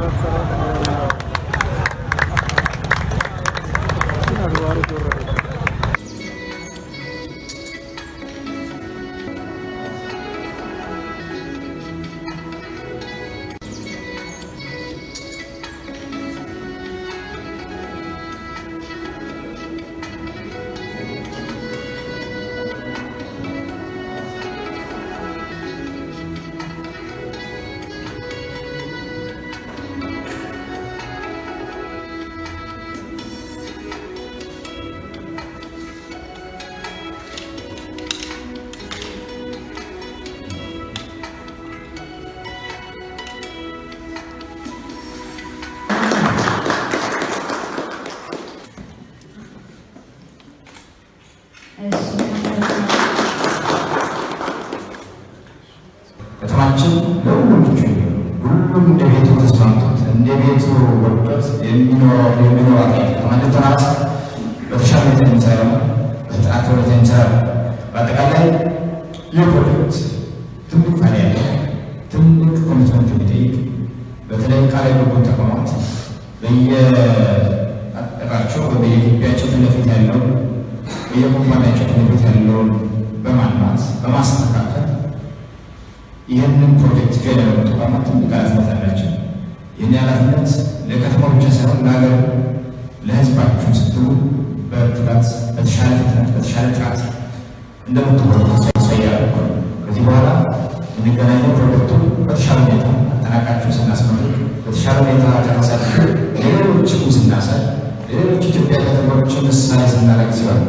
Gracias. ከተማችን ለሁሉም ምቹ ሁሉም እንደ ቤቱ ተስማምቶት እንደ ቤቱ ወዶት የሚኖረው የሚኖራት ከተማ እንድትሆናት በተሻለ የሚሰራ በፍጥነት ሁኔታ የሚሰራ በአጠቃላይ ይህ ፕሮጀክት ትልቅ ፋይዳ ያለው ትልቅ commitment የሚጠይቅ በተለይ ቃል የገቡት ተቋማት በየአጠቃቸው በየግቢያቸው ፊት ለፊት ያለውን በየኩባንያቸው ፊት ለፊት ያለውን በማልማት በማስተካከል ይህንን ፕሮጀክት ገ ያደረጉ ተቋማት ትልቅ ኃላፊነት አላቸው። ይህን ኃላፊነት ለከተማ ብቻ ሳይሆን ለሀገር ለሕዝባችሁ ስትሉ በትጋት በተሻለ ፍጥነት በተሻለ ጥራት እንደምትወጡ ነው። ከዚህ በኋላ የሚገናኘው ፕሮጀክቱ በተሻለ ሁኔታ አጠናቃችሁ ስናስመርቅ በተሻለ ሁኔታ ጨረሳችሁ ሌሎችም ስናሳይ ሌሎች ኢትዮጵያ ከተሞችን ምሳሌ ስናደርግ ሲሆን